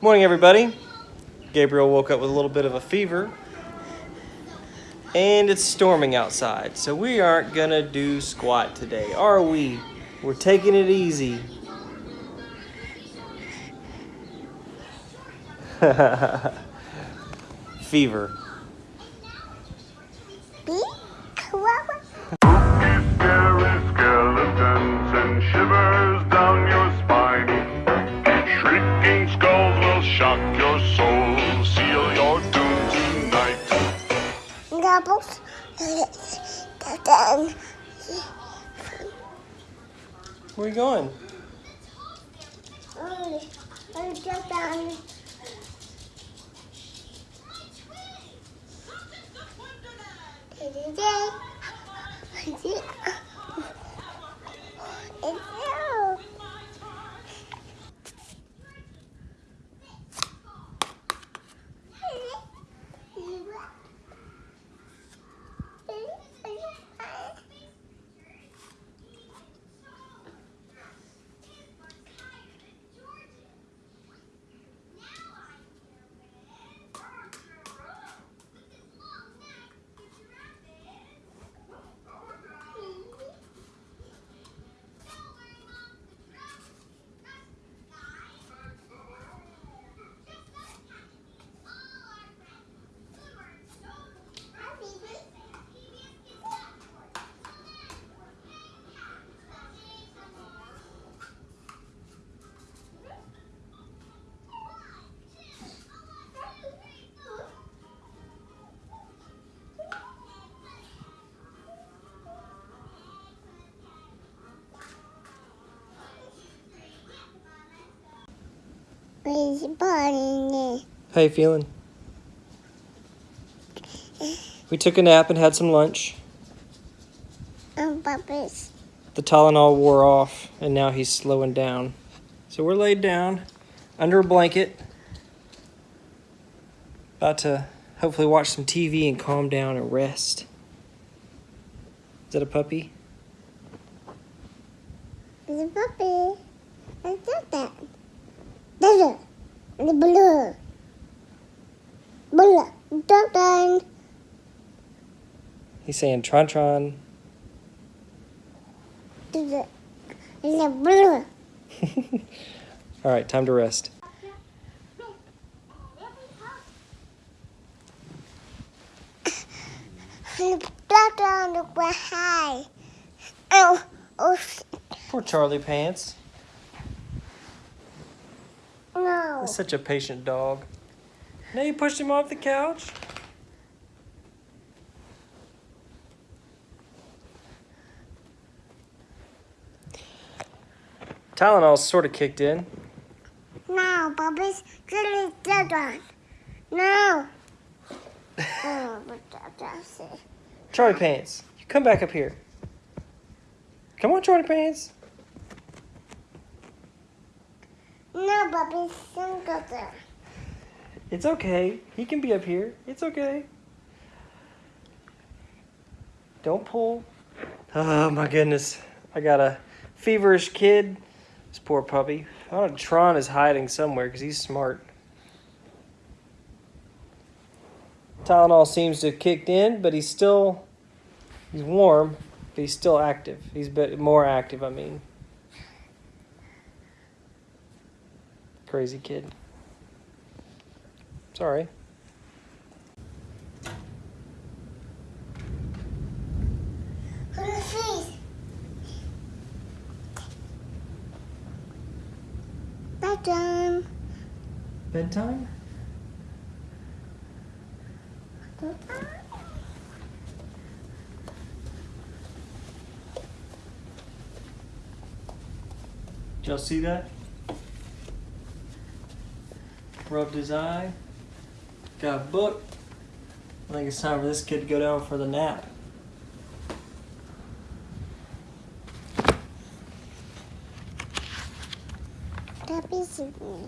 Morning, everybody. Gabriel woke up with a little bit of a fever. And it's storming outside, so we aren't gonna do squat today, are we? We're taking it easy. fever. Doubles. Then Where are you going? and jump down. Where's the body How you feeling? We took a nap and had some lunch. Oh, and Bubba's? The Tylenol wore off, and now he's slowing down. So we're laid down under a blanket, about to hopefully watch some TV and calm down and rest. Is that a puppy? It's a puppy. And that that. The blue. Blue. Dun dun. He's saying Tron Tron. The blue. All right, time to rest. The dun dun the way high. Oh, oh, Poor Charlie Pants. No. He's such a patient dog. Now you pushed him off the couch. Tylenol's sort of kicked in. No, Bubba's really dun dun. No. oh, but that, that's it. Charlie Pants, you come back up here. Come on, Charlie Pants. No, Bubba's single there. It's okay. He can be up here. It's okay. Don't pull. Oh my goodness. I got a feverish kid. This poor puppy. I don't know, Tron is hiding somewhere because he's smart. Tylenol seems to have kicked in, but he's still he's warm, but he's still active. He's bit more active, I mean. Crazy kid. Sorry. Bedtime. Bedtime? Did y'all see that? Rubbed his eye. Got a book. I think it's time for this kid to go down for the nap. Puppy's with me.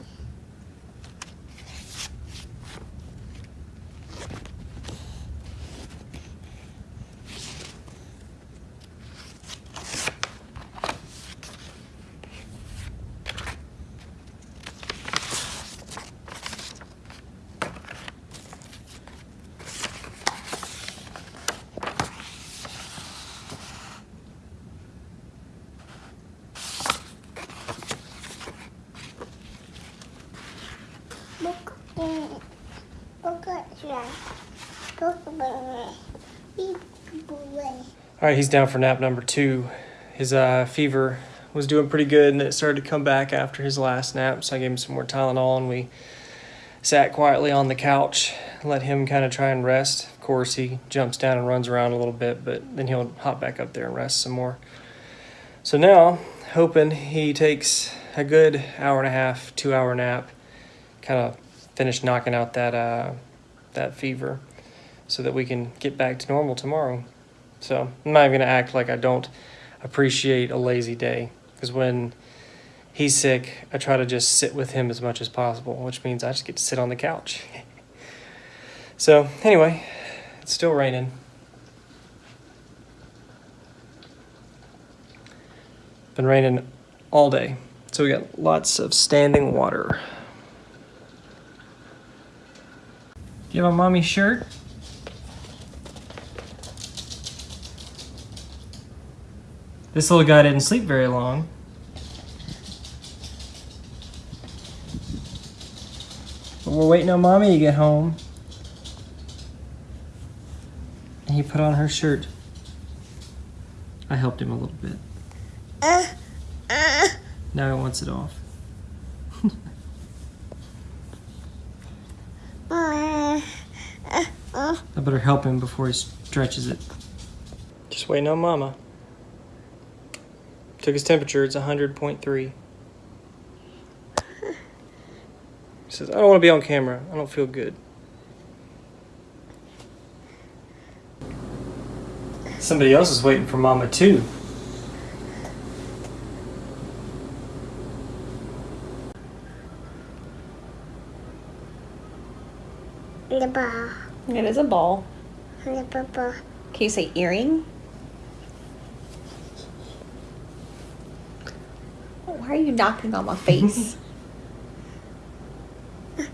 Book, book, book, book, book, book, All right, he's down for nap number two. His uh, fever was doing pretty good, and it started to come back after his last nap. So I gave him some more Tylenol, and we sat quietly on the couch, let him kind of try and rest. Of course, he jumps down and runs around a little bit, but then he'll hop back up there and rest some more. So now, hoping he takes a good hour and a half, two hour nap, kind of finish knocking out that uh, that fever, so that we can get back to normal tomorrow. So I'm not even gonna act like I don't appreciate a lazy day because when he's sick, I try to just sit with him as much as possible, which means I just get to sit on the couch. so anyway, it's still raining. Been raining all day, so we got lots of standing water. Do you have a mommy shirt? This little guy didn't sleep very long. But we're waiting on mommy to get home. And he put on her shirt. I helped him a little bit. uh, uh, Now he wants it off. uh, uh, uh. I better help him before he stretches it. Just waiting on mama. Took his temperature, it's 100.3. He says, I don't want to be on camera. I don't feel good. Somebody else is waiting for mama too. The ball, It is a ball. purple, Can you say earring? Why are you knocking on my face?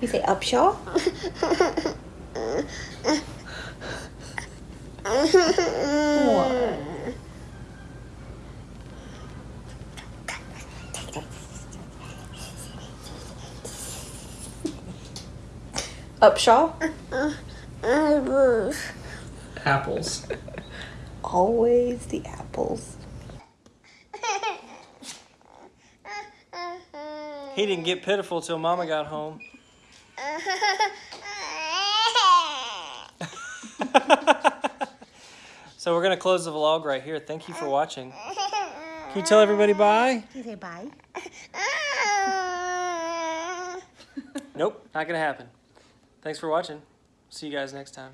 you say upshaw? Upshaw? Apples. Always the apples. He didn't get pitiful till mama got home. so we're gonna close the vlog right here. Thank you for watching. Can you tell everybody bye? You say bye. Nope, not gonna happen. Thanks for watching. See you guys next time.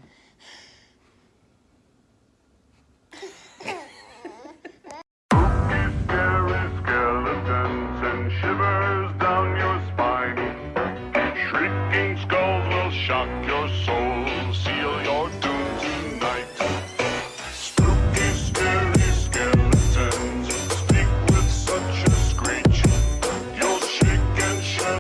Shivers down your